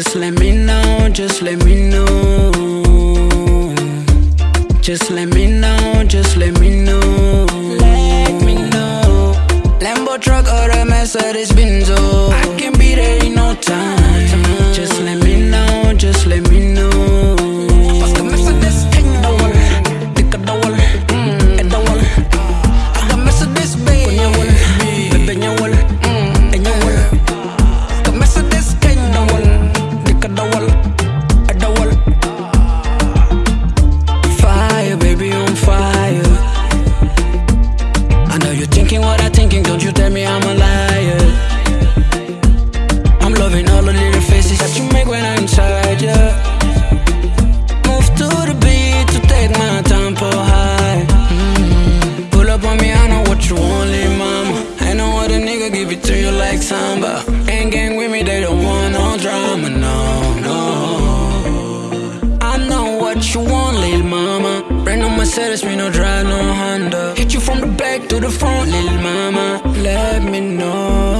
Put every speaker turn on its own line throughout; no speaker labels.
Just let me know, just let me know. Just let me know, just let me know. Let me know. Lambo truck or a Mercedes Benzo. I can be there in no time. Just let me know, just let me give it to you like samba. Ain't gang with me, they don't want no drama, no, no. I know what you want, little mama. Brand on Mercedes, me no drive no Honda. Hit you from the back to the front, little mama. Let me know.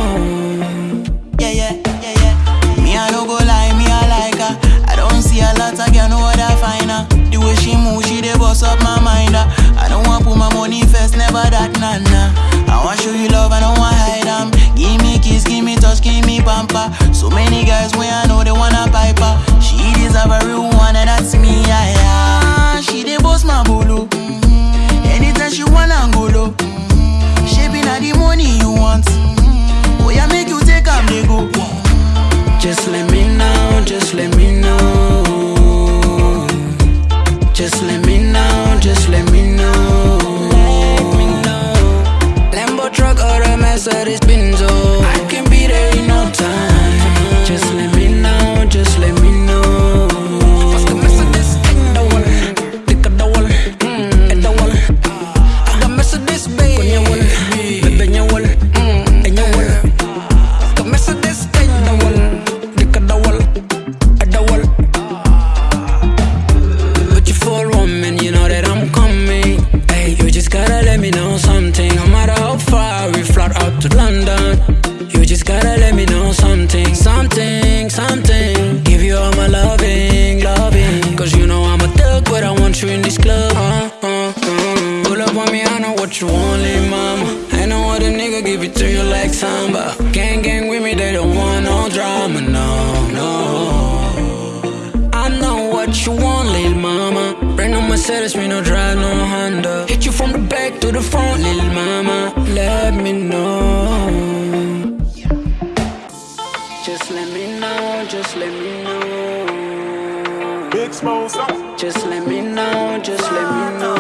Pamper. So many guys when I know they wanna pipe her. She deserve a real one, and that's me, yeah, yeah. She dey boss my bolo. Mm-hmm. Anytime she wanna go low. Mm-hmm. Shaping at the money you want. Mm-hmm. Oh, yeah, make you take am, they go.
Just let me know, just let me know. Just let me know, just let me know. Let me know. Lambo truck or a Mercedes Benz, Mercedes. But you you know that I'm coming. Hey, you just gotta let me know something. No matter how far we out to London, you just gotta let me know something, something, something. Give you all my loving, loving. Cause you know I'm a thug, but I want you in this club. Pull up on me, I know what you want, mama. I know what a nigga give it to you like samba. Gang, gang with me, they don't want no drama, no, no. I know what you want, little mama. Brand on Mercedes, me no drive no Honda. Hit you from the back to the front, little mama. Let me know. Just let me know, just let me know.
Big Smoke,
Just let me know, just let me know.